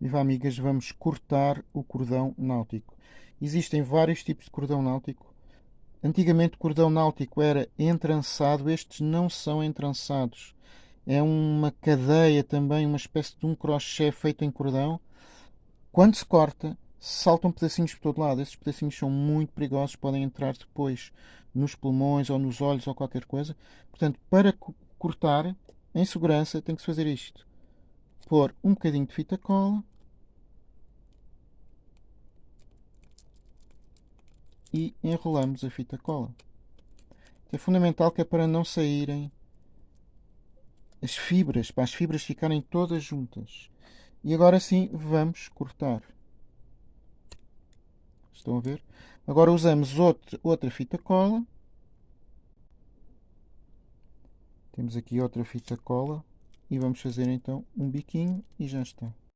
Viva amigas, vamos cortar o cordão náutico. Existem vários tipos de cordão náutico. Antigamente o cordão náutico era entrançado, estes não são entrançados. É uma cadeia também, uma espécie de um crochê feito em cordão. Quando se corta, saltam pedacinhos por todo lado. Esses pedacinhos são muito perigosos, podem entrar depois nos pulmões ou nos olhos ou qualquer coisa. Portanto, para cortar em segurança, tem que se fazer isto pôr um bocadinho de fita cola e enrolamos a fita cola. É fundamental que é para não saírem as fibras, para as fibras ficarem todas juntas. E agora sim vamos cortar. Estão a ver? Agora usamos outro, outra fita cola. Temos aqui outra fita cola e vamos fazer então um biquinho e já está.